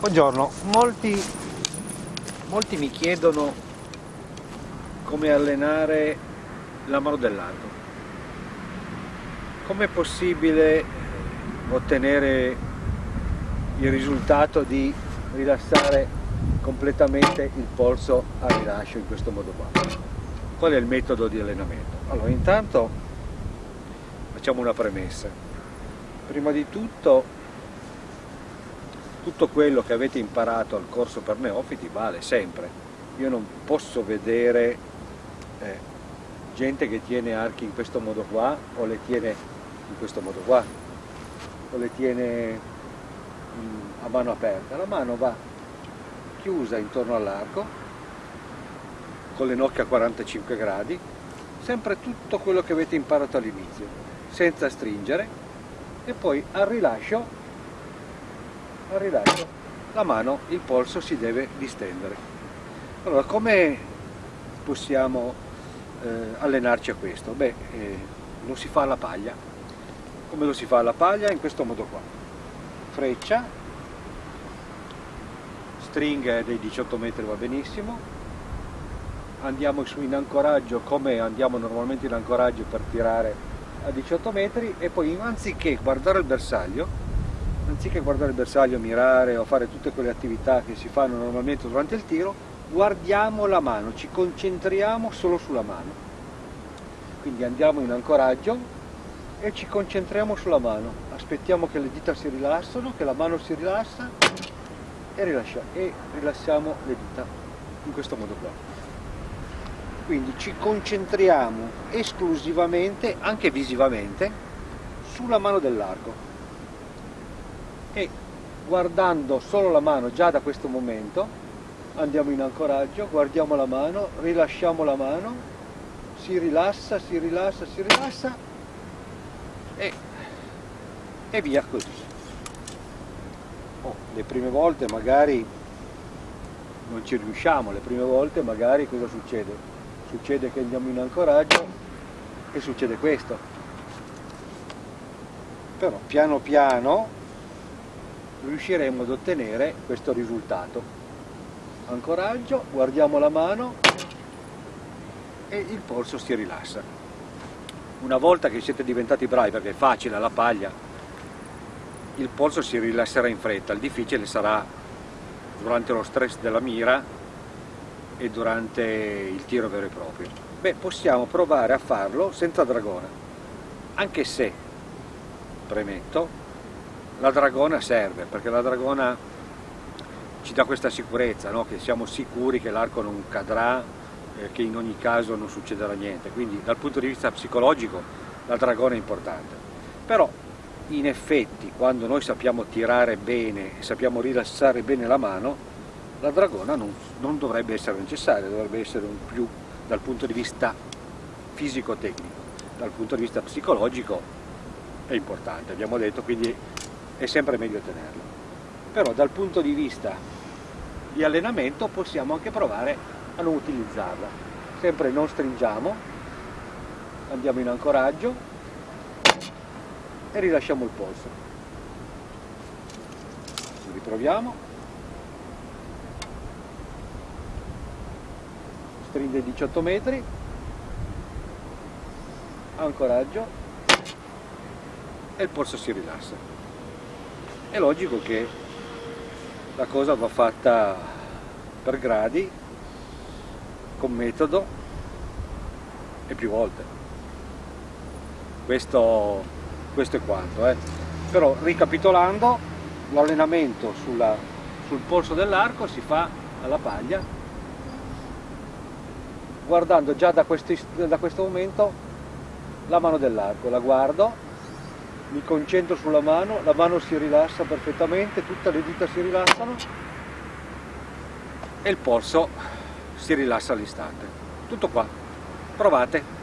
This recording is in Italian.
Buongiorno, molti, molti mi chiedono come allenare la mano dell'arco. Com'è possibile ottenere il risultato di rilassare completamente il polso a rilascio in questo modo qua? Qual è il metodo di allenamento? Allora, intanto facciamo una premessa. Prima di tutto tutto quello che avete imparato al corso per neofiti vale sempre. Io non posso vedere eh, gente che tiene archi in questo modo qua o le tiene in questo modo qua o le tiene mm, a mano aperta. La mano va chiusa intorno all'arco con le nocche a 45 gradi, sempre tutto quello che avete imparato all'inizio, senza stringere e poi al rilascio al rilascio la mano, il polso si deve distendere. Allora, come possiamo eh, allenarci a questo? Beh, eh, lo si fa alla paglia. Come lo si fa alla paglia? In questo modo qua. Freccia, stringa dei 18 metri va benissimo, andiamo su in ancoraggio come andiamo normalmente in ancoraggio per tirare a 18 metri e poi anziché guardare il bersaglio anziché guardare il bersaglio, mirare o fare tutte quelle attività che si fanno normalmente durante il tiro, guardiamo la mano, ci concentriamo solo sulla mano. Quindi andiamo in ancoraggio e ci concentriamo sulla mano, aspettiamo che le dita si rilassano, che la mano si rilassa e, rilascia, e rilassiamo le dita in questo modo qua. Quindi ci concentriamo esclusivamente, anche visivamente, sulla mano dell'arco e guardando solo la mano già da questo momento andiamo in ancoraggio, guardiamo la mano, rilasciamo la mano, si rilassa, si rilassa, si rilassa e, e via così. Oh, le prime volte magari non ci riusciamo, le prime volte magari cosa succede? Succede che andiamo in ancoraggio e succede questo. Però piano piano riusciremo ad ottenere questo risultato. Ancoraggio, guardiamo la mano e il polso si rilassa. Una volta che siete diventati bravi, perché è facile alla paglia, il polso si rilasserà in fretta, il difficile sarà durante lo stress della mira e durante il tiro vero e proprio. Beh, possiamo provare a farlo senza dragona, anche se, premetto, la dragona serve, perché la dragona ci dà questa sicurezza, no? che siamo sicuri che l'arco non cadrà, eh, che in ogni caso non succederà niente, quindi dal punto di vista psicologico la dragona è importante. Però in effetti quando noi sappiamo tirare bene e sappiamo rilassare bene la mano, la dragona non, non dovrebbe essere necessaria, dovrebbe essere un più dal punto di vista fisico-tecnico, dal punto di vista psicologico è importante, abbiamo detto, quindi è sempre meglio tenerlo. Però dal punto di vista di allenamento possiamo anche provare a non utilizzarla. Sempre non stringiamo, andiamo in ancoraggio e rilasciamo il polso. Riproviamo. Stringe 18 metri, ancoraggio e il polso si rilassa è logico che la cosa va fatta per gradi, con metodo e più volte. Questo, questo è quanto. Eh. Però ricapitolando, l'allenamento sul polso dell'arco si fa alla paglia, guardando già da, questi, da questo momento la mano dell'arco, la guardo mi concentro sulla mano, la mano si rilassa perfettamente, tutte le dita si rilassano e il polso si rilassa all'istante. Tutto qua, provate!